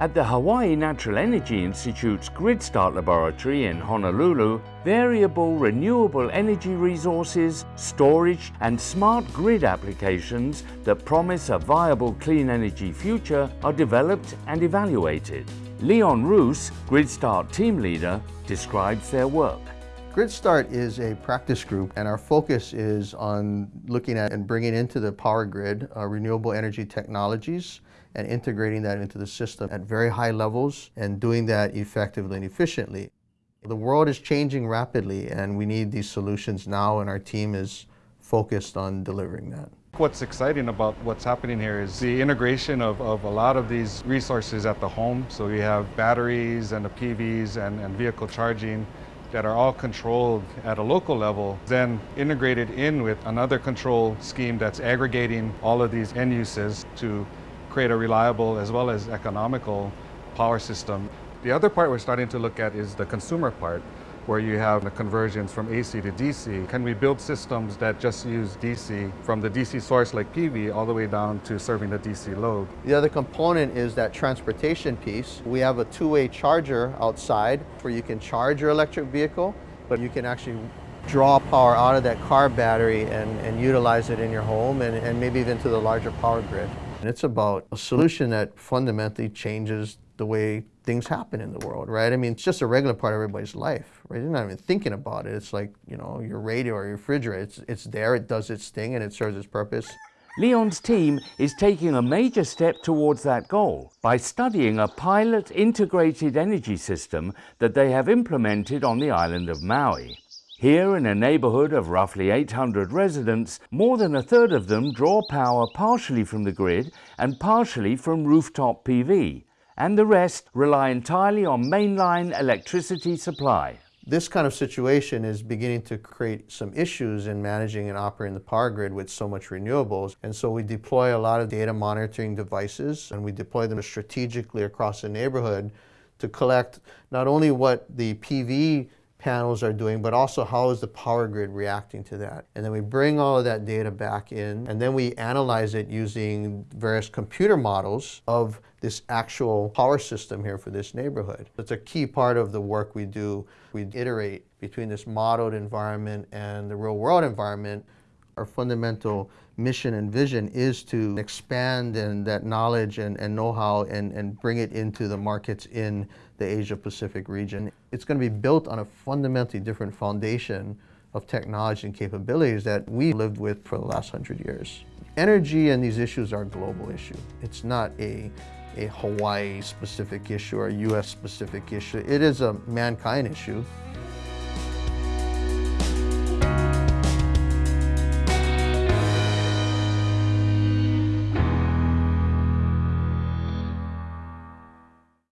At the Hawaii Natural Energy Institute's GridStart laboratory in Honolulu, variable renewable energy resources, storage and smart grid applications that promise a viable clean energy future are developed and evaluated. Leon Roose, GridStart team leader, describes their work. GridStart is a practice group and our focus is on looking at and bringing into the power grid uh, renewable energy technologies and integrating that into the system at very high levels and doing that effectively and efficiently. The world is changing rapidly and we need these solutions now and our team is focused on delivering that. What's exciting about what's happening here is the integration of, of a lot of these resources at the home. So we have batteries and the PVs and, and vehicle charging that are all controlled at a local level, then integrated in with another control scheme that's aggregating all of these end uses to create a reliable as well as economical power system. The other part we're starting to look at is the consumer part, where you have the conversions from AC to DC. Can we build systems that just use DC from the DC source like PV all the way down to serving the DC load? The other component is that transportation piece. We have a two-way charger outside where you can charge your electric vehicle, but you can actually draw power out of that car battery and, and utilize it in your home and, and maybe even to the larger power grid. And it's about a solution that fundamentally changes the way things happen in the world, right? I mean, it's just a regular part of everybody's life, right? You're not even thinking about it. It's like, you know, your radio or your refrigerator. It's, it's there, it does its thing, and it serves its purpose. Leon's team is taking a major step towards that goal by studying a pilot integrated energy system that they have implemented on the island of Maui. Here, in a neighborhood of roughly 800 residents, more than a third of them draw power partially from the grid and partially from rooftop PV, and the rest rely entirely on mainline electricity supply. This kind of situation is beginning to create some issues in managing and operating the power grid with so much renewables. And so we deploy a lot of data monitoring devices and we deploy them strategically across the neighborhood to collect not only what the PV panels are doing, but also how is the power grid reacting to that. And then we bring all of that data back in, and then we analyze it using various computer models of this actual power system here for this neighborhood. It's a key part of the work we do. We iterate between this modeled environment and the real world environment. Our fundamental mission and vision is to expand and that knowledge and, and know-how and, and bring it into the markets in the Asia Pacific region. It's going to be built on a fundamentally different foundation of technology and capabilities that we've lived with for the last hundred years. Energy and these issues are a global issue. It's not a, a Hawaii specific issue or a US specific issue. It is a mankind issue.